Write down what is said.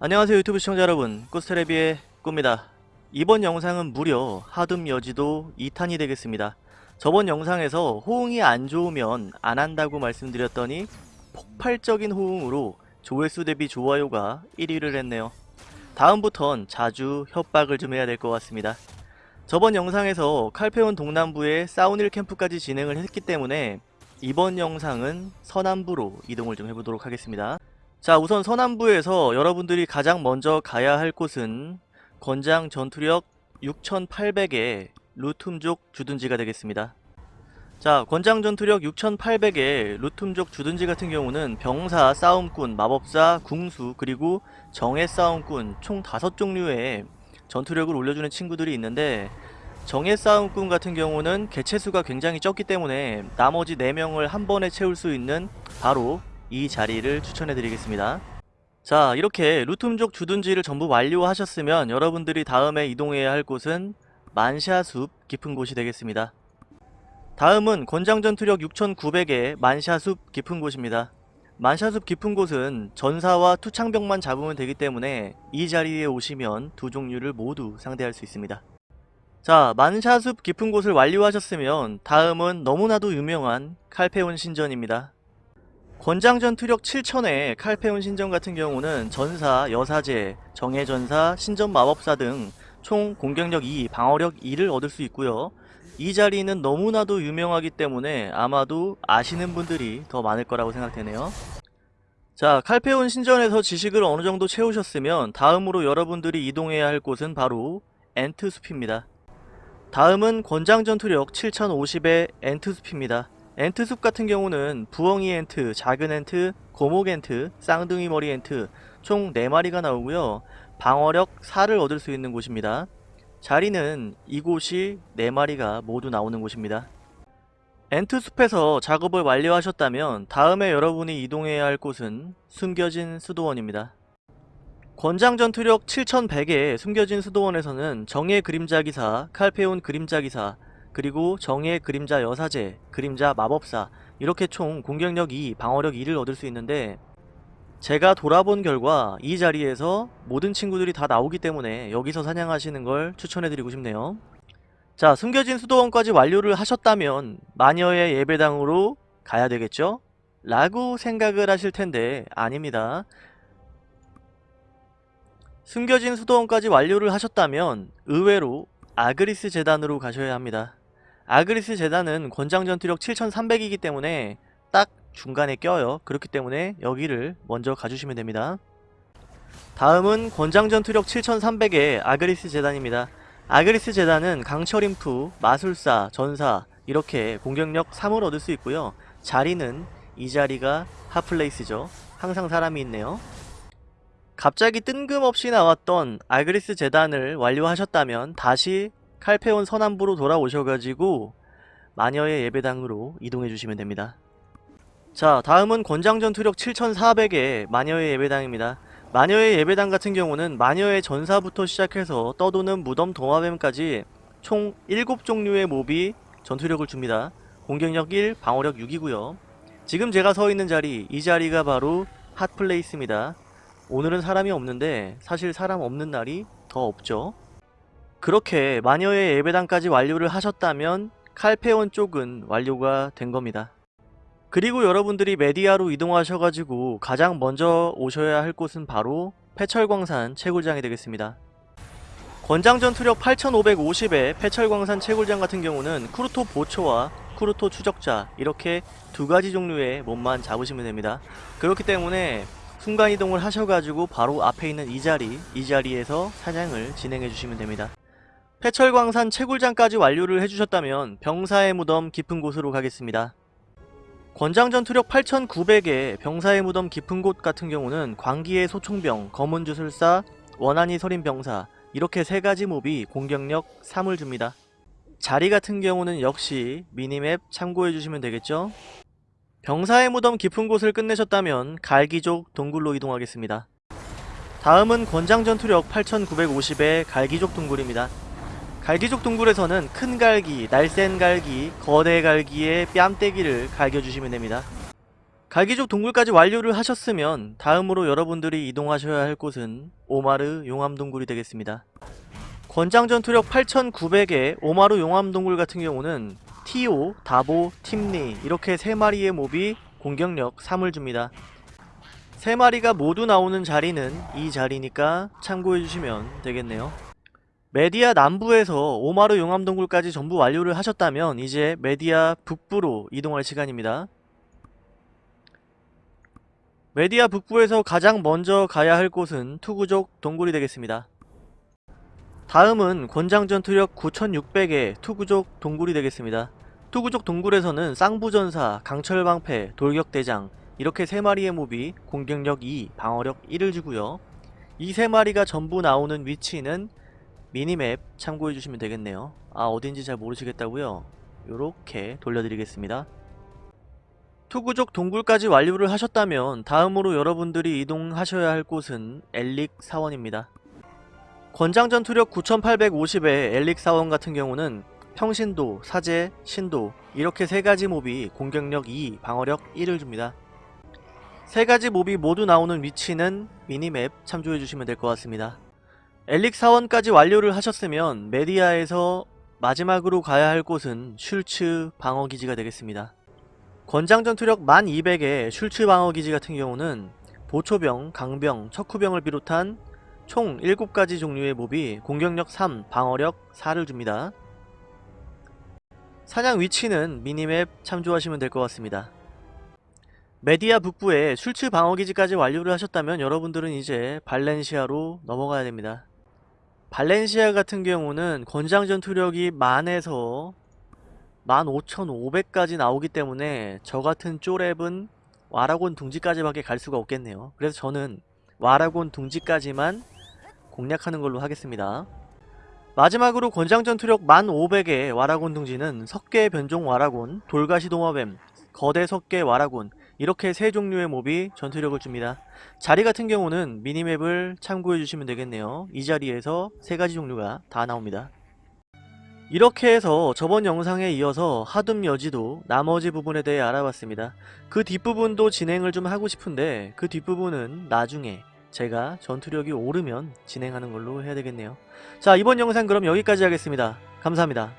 안녕하세요 유튜브 시청자 여러분. 꾸스테레비의 꾸입니다. 이번 영상은 무려 하둠 여지도 2탄이 되겠습니다. 저번 영상에서 호응이 안 좋으면 안 한다고 말씀드렸더니 폭발적인 호응으로 조회수 대비 좋아요가 1위를 했네요. 다음부턴 자주 협박을 좀 해야 될 것 같습니다. 저번 영상에서 칼페온 동남부에 사우닐 캠프까지 진행을 했기 때문에 이번 영상은 서남부로 이동을 좀 해보도록 하겠습니다 자 우선 서남부에서 여러분들이 가장 먼저 가야 할 곳은 권장 전투력 6800의 루툼족 주둔지가 되겠습니다. 자 권장 전투력 6800의 루툼족 주둔지 같은 경우는 병사, 싸움꾼, 마법사, 궁수 그리고 정예 싸움꾼 총 5종류의 전투력을 올려주는 친구들이 있는데 정예 싸움꾼 같은 경우는 개체수가 굉장히 적기 때문에 나머지 4명을 한 번에 채울 수 있는 바로 이 자리를 추천해 드리겠습니다. 자 이렇게 루툼족 주둔지를 전부 완료하셨으면 여러분들이 다음에 이동해야 할 곳은 만샤숲 깊은 곳이 되겠습니다. 다음은 권장전투력 6900의 만샤숲 깊은 곳입니다. 만샤숲 깊은 곳은 전사와 투창병만 잡으면 되기 때문에 이 자리에 오시면 두 종류를 모두 상대할 수 있습니다. 자 만샤숲 깊은 곳을 완료하셨으면 다음은 너무나도 유명한 칼페온 신전입니다 권장 전 투력 7000의 칼페온 신전 같은 경우는 전사, 여사제, 정예전사, 신전 마법사 등 총 공격력 2, 방어력 2를 얻을 수 있고요. 이 자리는 너무나도 유명하기 때문에 아마도 아시는 분들이 더 많을 거라고 생각되네요. 자, 칼페온 신전에서 지식을 어느 정도 채우셨으면 다음으로 여러분들이 이동해야 할 곳은 바로 엔트숲입니다. 다음은 권장 전투력 7050의 엔트숲입니다. 엔트숲 같은 경우는 부엉이 엔트, 작은 엔트, 고목 엔트, 쌍둥이 머리 엔트 총 4마리가 나오고요. 방어력 4를 얻을 수 있는 곳입니다. 자리는 이곳이 4마리가 모두 나오는 곳입니다. 엔트숲에서 작업을 완료하셨다면 다음에 여러분이 이동해야 할 곳은 숨겨진 수도원입니다. 권장 전투력 7100의 숨겨진 수도원에서는 정예 그림자 기사, 칼페온 그림자 기사, 그리고 정의 그림자 여사제, 그림자 마법사 이렇게 총 공격력 2, 방어력 2를 얻을 수 있는데 제가 돌아본 결과 이 자리에서 모든 친구들이 다 나오기 때문에 여기서 사냥하시는 걸 추천해드리고 싶네요. 자 숨겨진 수도원까지 완료를 하셨다면 마녀의 예배당으로 가야 되겠죠? 라고 생각을 하실 텐데 아닙니다. 숨겨진 수도원까지 완료를 하셨다면 의외로 아그리스 재단으로 가셔야 합니다. 아그리스 재단은 권장 전투력 7300이기 때문에 딱 중간에 껴요. 그렇기 때문에 여기를 먼저 가주시면 됩니다. 다음은 권장 전투력 7300의 아그리스 재단입니다. 아그리스 재단은 강철 인프, 마술사, 전사 이렇게 공격력 3을 얻을 수 있고요. 자리는 이 자리가 핫플레이스죠. 항상 사람이 있네요. 갑자기 뜬금없이 나왔던 아그리스 재단을 완료하셨다면 다시 칼페온 서남부로 돌아오셔가지고 마녀의 예배당으로 이동해 주시면 됩니다. 자 다음은 권장전 투력 7400의 마녀의 예배당입니다. 마녀의 예배당 같은 경우는 마녀의 전사부터 시작해서 떠도는 무덤 동화뱀까지 총 7종류의 몹이 전투력을 줍니다. 공격력 1, 방어력 6이고요. 지금 제가 서 있는 자리, 이 자리가 바로 hot place입니다. 오늘은 사람이 없는데 사실 사람 없는 날이 더 없죠. 그렇게 마녀의 예배당까지 완료를 하셨다면 칼페온 쪽은 완료가 된 겁니다. 그리고 여러분들이 메디아로 이동하셔가지고 가장 먼저 오셔야 할 곳은 바로 폐철광산 채굴장이 되겠습니다. 권장 전투력 8550의 폐철광산 채굴장 같은 경우는 쿠르토 보초와 쿠르토 추적자 이렇게 두 가지 종류의 몸만 잡으시면 됩니다. 그렇기 때문에 순간이동을 하셔가지고 바로 앞에 있는 이 자리, 이 자리에서 사냥을 진행해 주시면 됩니다. 해철광산 채굴장까지 완료를 해주셨다면 병사의 무덤 깊은 곳으로 가겠습니다. 권장 전투력 8900의 병사의 무덤 깊은 곳 같은 경우는 광기의 소총병, 검은 주술사, 원한이 서린 병사 이렇게 세 가지 몹이 공격력 3을 줍니다. 자리 같은 경우는 역시 미니맵 참고해주시면 되겠죠? 병사의 무덤 깊은 곳을 끝내셨다면 갈기족 동굴로 이동하겠습니다. 다음은 권장 전투력 8950의 갈기족 동굴입니다. 갈기족 동굴에서는 큰 갈기, 날쌘 갈기, 거대 갈기의 뺨때기를 갈겨주시면 됩니다. 갈기족 동굴까지 완료를 하셨으면 다음으로 여러분들이 이동하셔야 할 곳은 오마르 용암동굴이 되겠습니다. 권장 전투력 8900의 오마루 용암동굴 같은 경우는 티오, 다보, 팀리 이렇게 세 마리의 몹이 공격력 3을 줍니다. 세 마리가 모두 나오는 자리는 이 자리니까 참고해주시면 되겠네요. 메디아 남부에서 오마루 용암동굴까지 전부 완료를 하셨다면 이제 메디아 북부로 이동할 시간입니다. 메디아 북부에서 가장 먼저 가야 할 곳은 투구족 동굴이 되겠습니다. 다음은 권장 전투력 9600의 투구족 동굴이 되겠습니다. 투구족 동굴에서는 쌍부전사, 강철방패, 돌격대장 이렇게 세 마리의 몹이 공격력 2, 방어력 1을 주고요. 이 세 마리가 전부 나오는 위치는 미니맵 참고해주시면 되겠네요. 아 어딘지 잘 모르시겠다고요? 요렇게 돌려드리겠습니다. 투구족 동굴까지 완료를 하셨다면 다음으로 여러분들이 이동하셔야 할 곳은 엘릭 사원입니다. 권장 전투력 9850의 엘릭 사원 같은 경우는 평신도, 사제, 신도 이렇게 세 가지 몹이 공격력 2, 방어력 1을 줍니다. 세 가지 몹이 모두 나오는 위치는 미니맵 참조해 주시면 될 것 같습니다. 엘릭 사원까지 완료를 하셨으면 메디아에서 마지막으로 가야 할 곳은 슐츠 방어기지가 되겠습니다. 권장 전투력 1200의 슐츠 방어기지 같은 경우는 보초병, 강병, 척후병을 비롯한 총 7가지 종류의 몹이 공격력 3, 방어력 4를 줍니다. 사냥 위치는 미니맵 참조하시면 될 것 같습니다. 메디아 북부에 슐츠 방어기지까지 완료를 하셨다면 여러분들은 이제 발렌시아로 넘어가야 됩니다. 발렌시아 같은 경우는 권장 전투력이 만에서 15,500까지 나오기 때문에 저 같은 쪼랩은 와라곤 둥지까지밖에 갈 수가 없겠네요. 그래서 저는 와라곤 둥지까지만 공략하는 걸로 하겠습니다. 마지막으로 권장 전투력 1500의 와라곤 둥지는 석계 변종 와라곤, 돌가시 도마뱀, 거대 석계 와라곤 이렇게 세 종류의 몹이 전투력을 줍니다. 자리 같은 경우는 미니맵을 참고해 주시면 되겠네요. 이 자리에서 세 가지 종류가 다 나옵니다. 이렇게 해서 저번 영상에 이어서 하둠 여지도 나머지 부분에 대해 알아봤습니다. 그 뒷부분도 진행을 좀 하고 싶은데 그 뒷부분은 나중에 제가 전투력이 오르면 진행하는 걸로 해야 되겠네요. 자 이번 영상 그럼 여기까지 하겠습니다. 감사합니다.